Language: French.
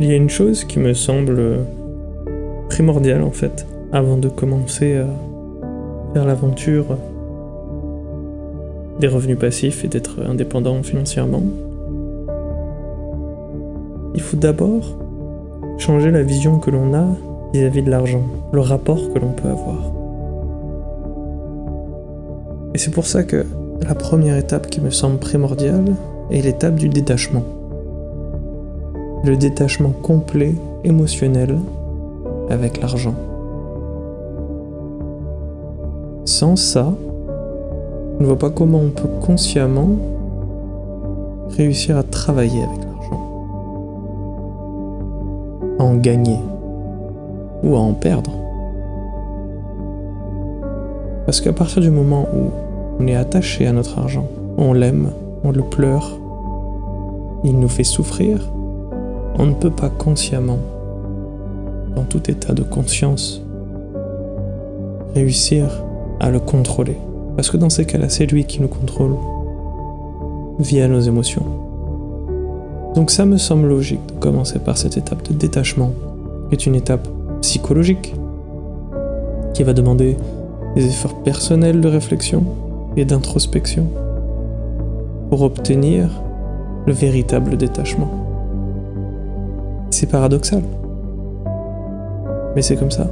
Il y a une chose qui me semble primordiale en fait, avant de commencer à faire l'aventure des revenus passifs et d'être indépendant financièrement. Il faut d'abord changer la vision que l'on a vis-à-vis de l'argent, le rapport que l'on peut avoir. Et c'est pour ça que la première étape qui me semble primordiale est l'étape du détachement le détachement complet émotionnel avec l'argent. Sans ça, je ne vois pas comment on peut consciemment réussir à travailler avec l'argent, à en gagner ou à en perdre. Parce qu'à partir du moment où on est attaché à notre argent, on l'aime, on le pleure, il nous fait souffrir, on ne peut pas consciemment, dans tout état de conscience, réussir à le contrôler. Parce que dans ces cas-là, c'est lui qui nous contrôle via nos émotions. Donc ça me semble logique de commencer par cette étape de détachement, qui est une étape psychologique, qui va demander des efforts personnels de réflexion et d'introspection pour obtenir le véritable détachement. C'est paradoxal. Mais c'est comme ça.